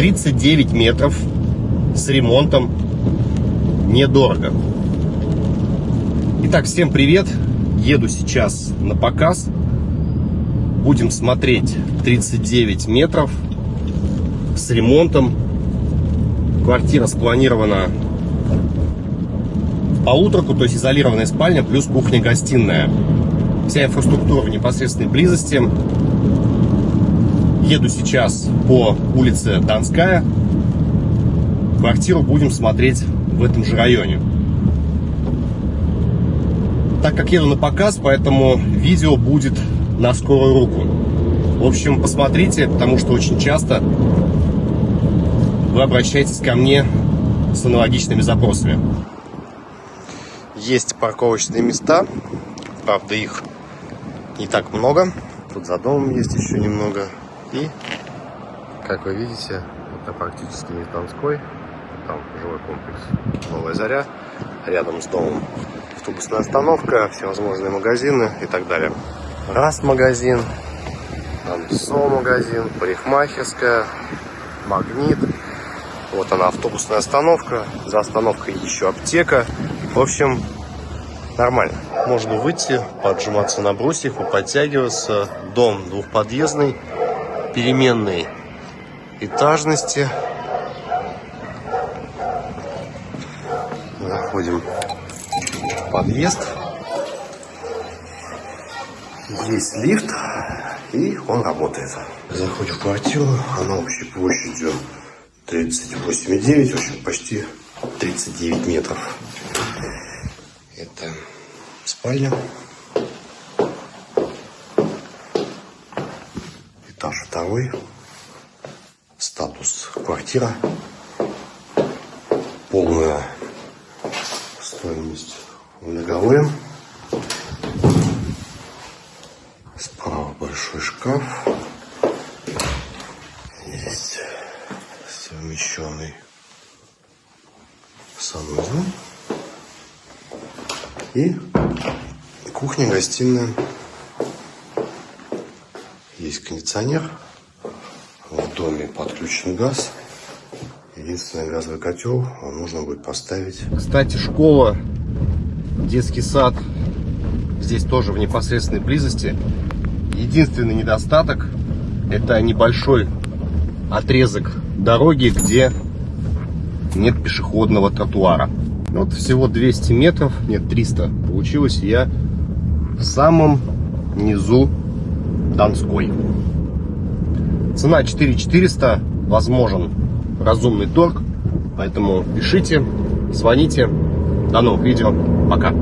39 метров с ремонтом. Недорого. Итак, всем привет. Еду сейчас на показ. Будем смотреть 39 метров с ремонтом. Квартира спланирована в полуторку, то есть изолированная спальня плюс кухня-гостиная. Вся инфраструктура в непосредственной близости. Еду сейчас по улице Донская. Квартиру будем смотреть в этом же районе. Так как еду на показ, поэтому видео будет на скорую руку. В общем, посмотрите, потому что очень часто вы обращаетесь ко мне с аналогичными запросами. Есть парковочные места, правда их не так много. Тут за домом есть еще немного. И, как вы видите, это практически не Донской, там жилой комплекс Новая Заря, рядом с домом автобусная остановка, всевозможные магазины и так далее. Раз магазин, там СО магазин, парикмахерская, магнит. Вот она автобусная остановка, за остановкой еще аптека. В общем, нормально. Можно выйти, поджиматься на брусьях, подтягиваться. Дом двухподъездный переменной этажности. Заходим в подъезд. Есть лифт, и он работает. Заходим в квартиру, она общей площадью 38,9, в общем, почти 39 метров. Это спальня. Этаж второй. Статус квартира. Полная стоимость многовым. Справа большой шкаф. Есть совмещенный санузел. И кухня-гостиная. Есть кондиционер. В доме подключен газ. Единственный газовый котел нужно будет поставить. Кстати, школа, детский сад здесь тоже в непосредственной близости. Единственный недостаток это небольшой отрезок дороги, где нет пешеходного тротуара. Вот всего 200 метров, нет 300 получилось, я в самом низу Донской. Цена 4400, возможен разумный торг, поэтому пишите, звоните. До новых видео, пока.